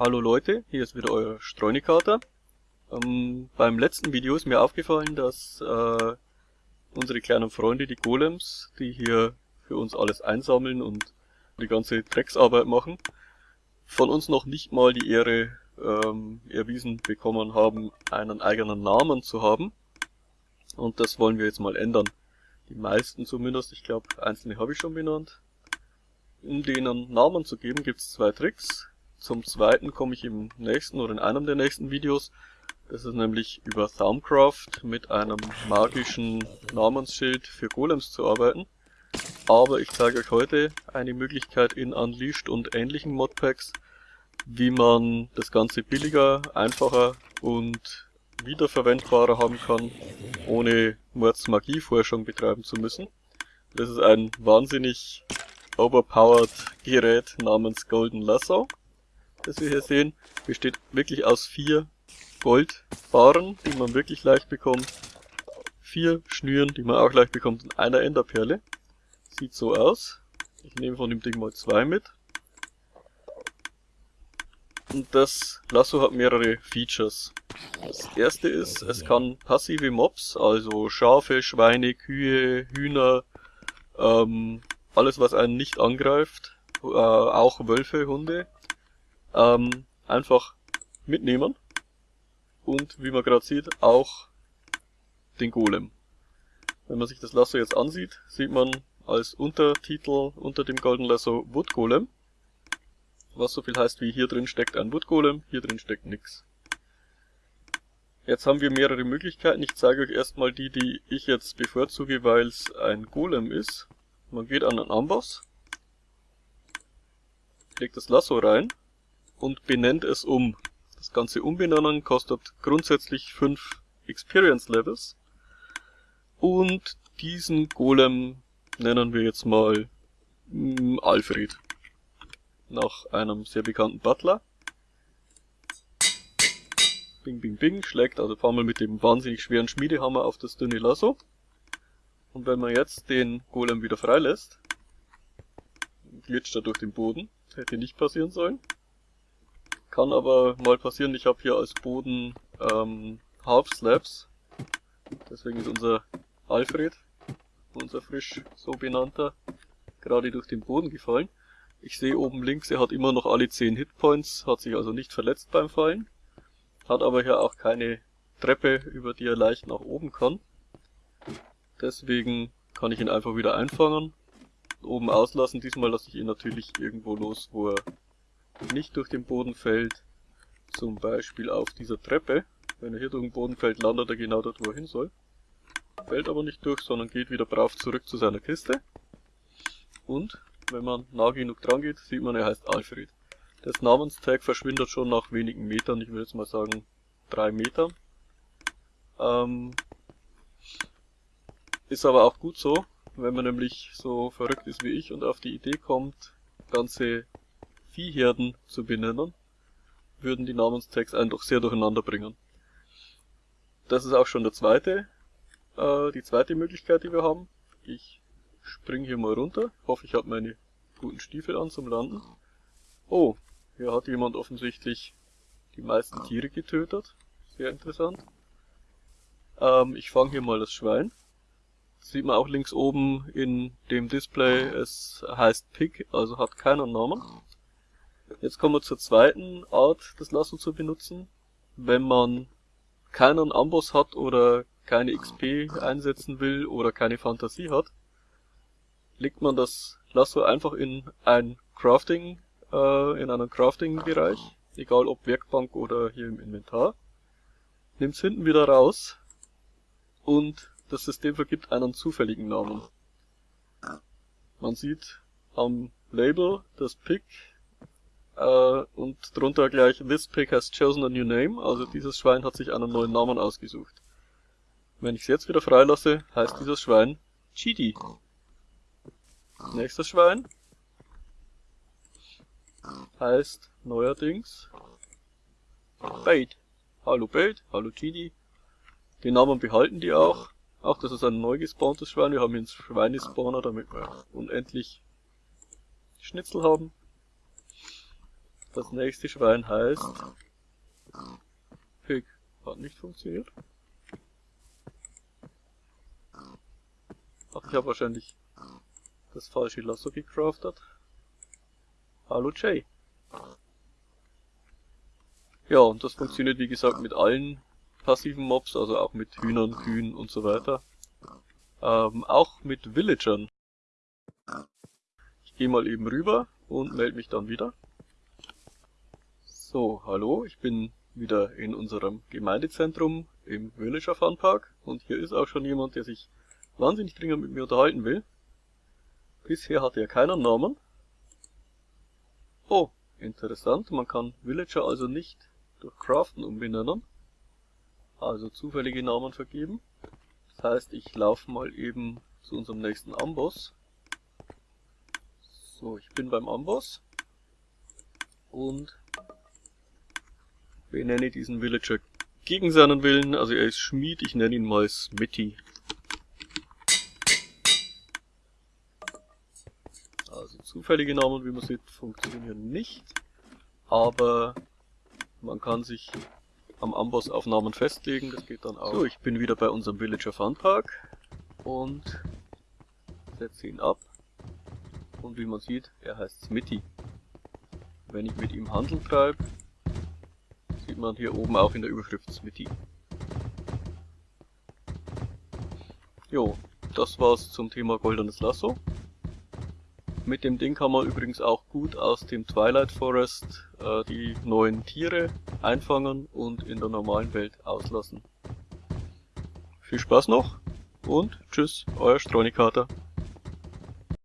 Hallo Leute, hier ist wieder euer Streunikater. Ähm, beim letzten Video ist mir aufgefallen, dass äh, unsere kleinen Freunde, die Golems, die hier für uns alles einsammeln und die ganze Drecksarbeit machen, von uns noch nicht mal die Ehre ähm, erwiesen bekommen haben, einen eigenen Namen zu haben. Und das wollen wir jetzt mal ändern. Die meisten zumindest, ich glaube einzelne habe ich schon benannt. Um denen Namen zu geben, gibt es zwei Tricks. Zum zweiten komme ich im nächsten oder in einem der nächsten Videos. Das ist nämlich über Thaumcraft mit einem magischen Namensschild für Golems zu arbeiten. Aber ich zeige euch heute eine Möglichkeit in Unleashed und ähnlichen Modpacks, wie man das Ganze billiger, einfacher und wiederverwendbarer haben kann, ohne Mords Magieforschung betreiben zu müssen. Das ist ein wahnsinnig overpowered Gerät namens Golden Lasso das wir hier sehen, besteht wirklich aus vier Goldbarren, die man wirklich leicht bekommt, vier Schnüren, die man auch leicht bekommt und einer Enderperle. Sieht so aus. Ich nehme von dem Ding mal zwei mit. Und das Lasso hat mehrere Features. Das erste ist, es kann passive Mobs, also Schafe, Schweine, Kühe, Hühner, ähm, alles was einen nicht angreift, äh, auch Wölfe, Hunde, ähm, einfach mitnehmen. Und wie man gerade sieht, auch den Golem. Wenn man sich das Lasso jetzt ansieht, sieht man als Untertitel unter dem Golden Lasso Wood Golem. Was so viel heißt wie hier drin steckt ein Wood Golem, hier drin steckt nix. Jetzt haben wir mehrere Möglichkeiten. Ich zeige euch erstmal die, die ich jetzt bevorzuge, weil es ein Golem ist. Man geht an einen Amboss, legt das Lasso rein und benennt es um. Das ganze Umbenennen kostet grundsätzlich 5 Experience Levels. Und diesen Golem nennen wir jetzt mal mm, Alfred. Nach einem sehr bekannten Butler. Bing, bing, bing, schlägt also paar Mal mit dem wahnsinnig schweren Schmiedehammer auf das dünne Lasso. Und wenn man jetzt den Golem wieder freilässt, glitscht er durch den Boden. Hätte nicht passieren sollen. Kann aber mal passieren, ich habe hier als Boden ähm, Half Slabs. Deswegen ist unser Alfred, unser frisch so benannter, gerade durch den Boden gefallen. Ich sehe oben links, er hat immer noch alle 10 Hitpoints, hat sich also nicht verletzt beim Fallen. Hat aber hier auch keine Treppe, über die er leicht nach oben kann. Deswegen kann ich ihn einfach wieder einfangen, oben auslassen. Diesmal lasse ich ihn natürlich irgendwo los, wo er nicht durch den Boden fällt, zum Beispiel auf dieser Treppe. Wenn er hier durch den Boden fällt, landet er genau dort, wo er hin soll. Fällt aber nicht durch, sondern geht wieder brav zurück zu seiner Kiste. Und wenn man nah genug dran geht, sieht man, er heißt Alfred. Das Namenstag verschwindet schon nach wenigen Metern, ich würde jetzt mal sagen drei Metern. Ähm, ist aber auch gut so, wenn man nämlich so verrückt ist wie ich und auf die Idee kommt, ganze Viehherden zu benennen, würden die Namenstags einen doch sehr durcheinander bringen. Das ist auch schon der zweite, äh, die zweite Möglichkeit, die wir haben. Ich spring hier mal runter, hoffe ich habe meine guten Stiefel an zum Landen. Oh, hier hat jemand offensichtlich die meisten Tiere getötet. Sehr interessant. Ähm, ich fange hier mal das Schwein. Sieht man auch links oben in dem Display, es heißt Pig, also hat keinen Namen. Jetzt kommen wir zur zweiten Art, das Lasso zu benutzen. Wenn man keinen Amboss hat oder keine XP einsetzen will oder keine Fantasie hat, legt man das Lasso einfach in ein Crafting, äh, in einen Crafting-Bereich, egal ob Werkbank oder hier im Inventar, nimmt es hinten wieder raus und das System vergibt einen zufälligen Namen. Man sieht am Label das Pick äh, und drunter gleich This pig has chosen a new name, also dieses Schwein hat sich einen neuen Namen ausgesucht. Wenn ich es jetzt wieder freilasse, heißt dieses Schwein Chidi. Nächstes Schwein heißt neuerdings Bait. Hallo Bait, hallo Chidi. Den Namen behalten die auch. Auch das ist ein neu gespawntes Schwein. Wir haben hier einen Schweinespawner, damit wir unendlich Schnitzel haben. Das nächste Schwein heißt Pig. Hat nicht funktioniert. Ach, ich habe wahrscheinlich das falsche Lasso gecraftet. Hallo Jay. Ja, und das funktioniert wie gesagt mit allen passiven Mobs, also auch mit Hühnern, Kühen und so weiter. Ähm, auch mit Villagern. Ich gehe mal eben rüber und melde mich dann wieder. So, hallo, ich bin wieder in unserem Gemeindezentrum im Villager Fun Park und hier ist auch schon jemand, der sich wahnsinnig dringend mit mir unterhalten will. Bisher hatte er keinen Namen. Oh, interessant, man kann Villager also nicht durch Craften umbenennen, also zufällige Namen vergeben. Das heißt, ich laufe mal eben zu unserem nächsten Amboss. So, ich bin beim Amboss und benenne diesen Villager gegen seinen Willen, also er ist Schmied, ich nenne ihn mal Smitty. Also zufällige Namen, wie man sieht, funktionieren nicht, aber man kann sich am Amboss auf Namen festlegen, das geht dann auch. So, ich bin wieder bei unserem Villager Fun Park und setze ihn ab. Und wie man sieht, er heißt Smitty. Wenn ich mit ihm Handel treibe, man hier oben auch in der Überschrift Smitty. Jo, das war's zum Thema Goldenes Lasso. Mit dem Ding kann man übrigens auch gut aus dem Twilight Forest äh, die neuen Tiere einfangen und in der normalen Welt auslassen. Viel Spaß noch und tschüss, euer Stronikater.